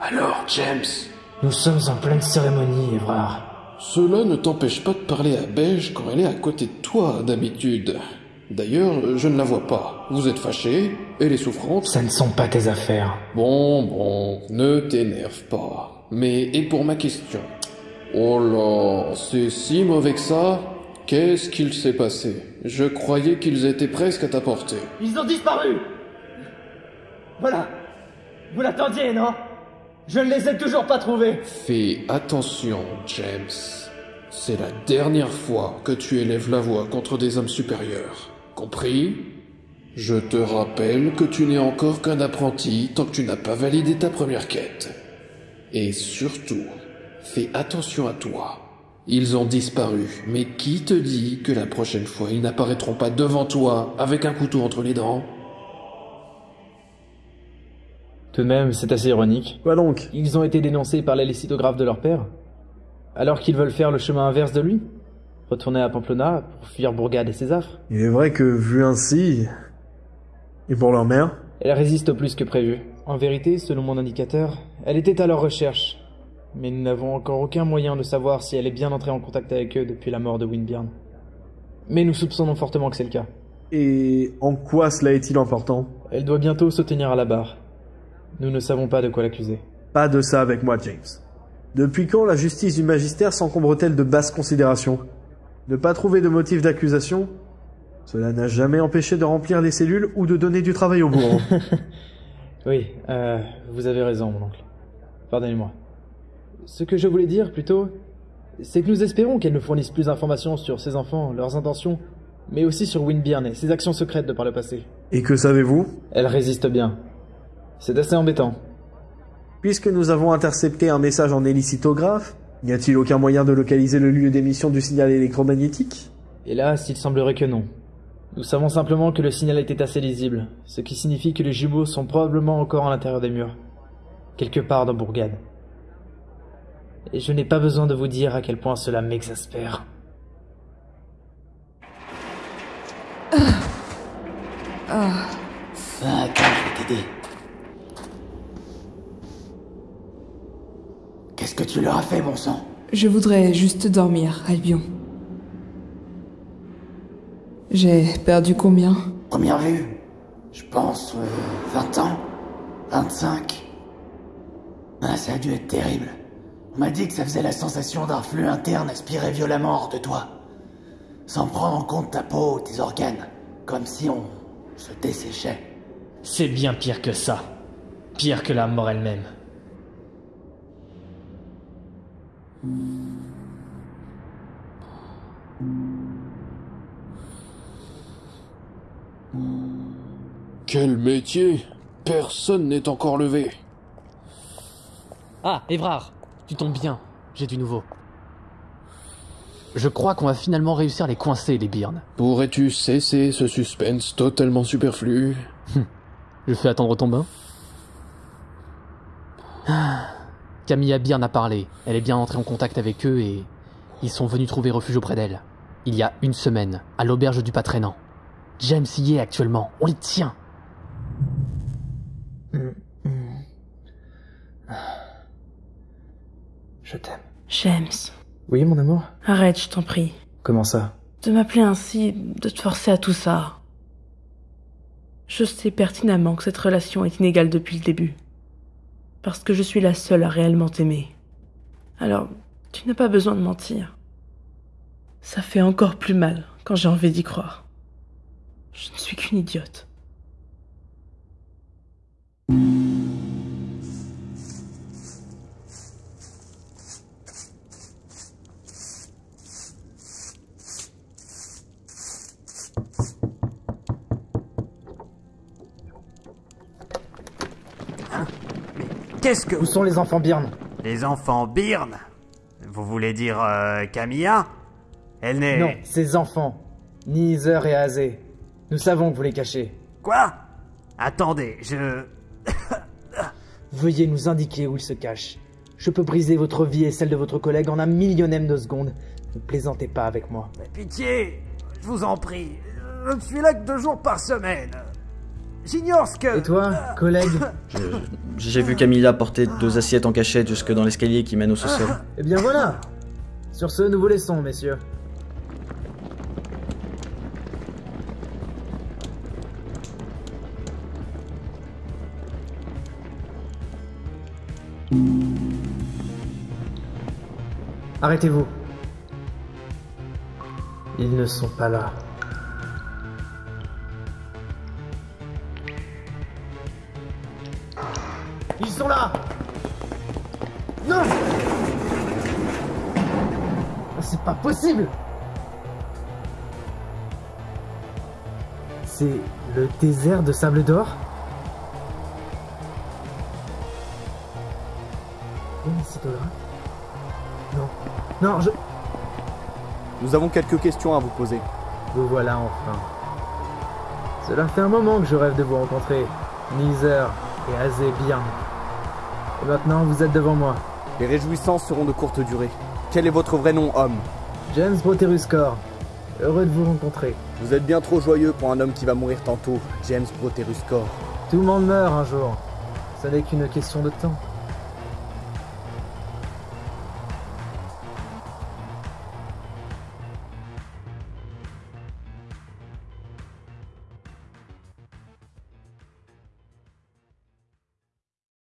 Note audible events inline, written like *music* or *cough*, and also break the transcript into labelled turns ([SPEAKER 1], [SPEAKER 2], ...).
[SPEAKER 1] Alors, James?
[SPEAKER 2] Nous sommes en pleine cérémonie, Evrard.
[SPEAKER 1] Cela ne t'empêche pas de parler à Beige quand elle est à côté de toi, d'habitude. D'ailleurs, je ne la vois pas. Vous êtes fâché, elle est souffrante.
[SPEAKER 2] Ça ne sont pas tes affaires.
[SPEAKER 1] Bon, bon, ne t'énerve pas. Mais, et pour ma question? Oh là, c'est si mauvais que ça Qu'est-ce qu'il s'est passé? Je croyais qu'ils étaient presque à ta portée.
[SPEAKER 3] Ils ont disparu Voilà. Vous l'attendiez, non? Je ne les ai toujours pas trouvés.
[SPEAKER 1] Fais attention, James. C'est la dernière fois que tu élèves la voix contre des hommes supérieurs. Compris? Je te rappelle que tu n'es encore qu'un apprenti tant que tu n'as pas validé ta première quête. Et surtout, fais attention à toi. Ils ont disparu, mais qui te dit que la prochaine fois ils n'apparaîtront pas devant toi avec un couteau entre les dents?
[SPEAKER 2] Même, c'est assez ironique.
[SPEAKER 4] Quoi donc?
[SPEAKER 2] Ils ont été dénoncés par les lithographe de leur père, alors qu'ils veulent faire le chemin inverse de lui Retourner à Pamplona pour fuir Bourgade et ses affres
[SPEAKER 4] Il est vrai que, vu ainsi... Et pour leur mère
[SPEAKER 2] Elle résiste plus que prévu. En vérité, selon mon indicateur, elle était à leur recherche. Mais nous n'avons encore aucun moyen de savoir si elle est bien entrée en contact avec eux depuis la mort de Winbjörn. Mais nous soupçonnons fortement que c'est le cas.
[SPEAKER 4] Et en quoi cela est-il important?
[SPEAKER 2] Elle doit bientôt se tenir à la barre. Nous ne savons pas de quoi l'accuser.
[SPEAKER 4] Pas de ça avec moi, James. Depuis quand la justice du magistère s'encombre-t-elle de basses considérations? Ne pas trouver de motif d'accusation? Cela n'a jamais empêché de remplir les cellules ou de donner du travail au bourreau. *laughs*
[SPEAKER 2] Oui, euh, vous avez raison, mon oncle. Pardonnez-moi. Ce que je voulais dire, plutôt, c'est que nous espérons qu'elle nous fournisse plus d'informations sur ses enfants, leurs intentions, mais aussi sur Winbjörn et ses actions secrètes de par le passé.
[SPEAKER 4] Et que savez-vous?
[SPEAKER 2] Elle résiste bien. C'est assez embêtant.
[SPEAKER 4] Puisque nous avons intercepté un message en hélicitographe, n'y a-t-il aucun moyen de localiser le lieu d'émission du signal électromagnétique?
[SPEAKER 2] Hélas, il semblerait que non. Nous savons simplement que le signal était assez lisible, ce qui signifie que les jumeaux sont probablement encore à l'intérieur des murs. Quelque part dans Bourgade. Et je n'ai pas besoin de vous dire à quel point cela m'exaspère.
[SPEAKER 5] Ah, attends, je vais t'aider. Qu'est-ce que tu leur as fait, bon sang
[SPEAKER 6] Je voudrais juste dormir, Albion. J'ai perdu combien?
[SPEAKER 5] Première vue Je pense euh, 20 ans 25 Ah, ça a dû être terrible. On m'a dit que ça faisait la sensation d'un flux interne aspiré violemment hors de toi. Sans prendre en compte ta peau, tes organes. Comme si on se desséchait.
[SPEAKER 3] C'est bien pire que ça. Pire que la mort elle-même.
[SPEAKER 1] Quel métier Personne n'est encore levé.
[SPEAKER 7] Ah, Évrard, tu tombes bien, j'ai du nouveau. Je crois qu'on va finalement réussir à les coincer, les Byrnes.
[SPEAKER 1] Pourrais-tu cesser ce suspense totalement superflu?
[SPEAKER 7] Je fais attendre ton bain Ah, Camilla Byrne a parlé. Elle est bien entrée en contact avec eux et ils sont venus trouver refuge auprès d'elle. Il y a une semaine, à l'auberge du Patrénan. James y est actuellement. On les tient.
[SPEAKER 2] Je t'aime.
[SPEAKER 8] James,
[SPEAKER 2] Oui, mon amour?
[SPEAKER 8] Arrête, je t'en prie.
[SPEAKER 2] Comment ça?
[SPEAKER 8] De m'appeler ainsi, de te forcer à tout ça. Je sais pertinemment que cette relation est inégale depuis le début. Parce que je suis la seule à réellement t'aimer. Alors, tu n'as pas besoin de mentir. Ça fait encore plus mal quand j'ai envie d'y croire. Je ne suis qu'une idiote.
[SPEAKER 9] Qu'est-ce que...
[SPEAKER 2] Où sont les enfants Byrne
[SPEAKER 9] Les enfants Byrne Vous voulez dire euh, Camilla Elle n'est...
[SPEAKER 2] Non, ces enfants. Nizer et Azé. Nous savons que vous les cachez.
[SPEAKER 9] Quoi Attendez, je...
[SPEAKER 2] Veuillez nous indiquer où ils se cachent. Je peux briser votre vie et celle de votre collègue en un millionième de seconde. Ne plaisantez pas avec moi.
[SPEAKER 9] Pitié Je vous en prie. Je ne suis là que deux jours par semaine. J'ignore ce que...
[SPEAKER 2] Et toi, collègue *laughs*
[SPEAKER 10] J'ai vu Camilla porter deux assiettes en cachette jusque dans l'escalier qui mène au sous-sol.
[SPEAKER 2] Eh bien voilà Sur ce, nous vous laissons, messieurs. Arrêtez-vous. Ils ne sont pas là. Ils sont là Non C'est pas possible C'est le désert de sable d'or. Non. Non, je...
[SPEAKER 11] Nous avons quelques questions à vous poser.
[SPEAKER 2] Vous voilà enfin. Cela fait un moment que je rêve de vous rencontrer. Neither et Azé bien. Et maintenant, vous êtes devant moi.
[SPEAKER 11] Les réjouissances seront de courte durée. Quel est votre vrai nom, homme
[SPEAKER 2] James Broteruscor. Heureux de vous rencontrer.
[SPEAKER 11] Vous êtes bien trop joyeux pour un homme qui va mourir tantôt, James Broteruscor.
[SPEAKER 2] Tout le monde meurt un jour. Ce n'est qu'une question de temps.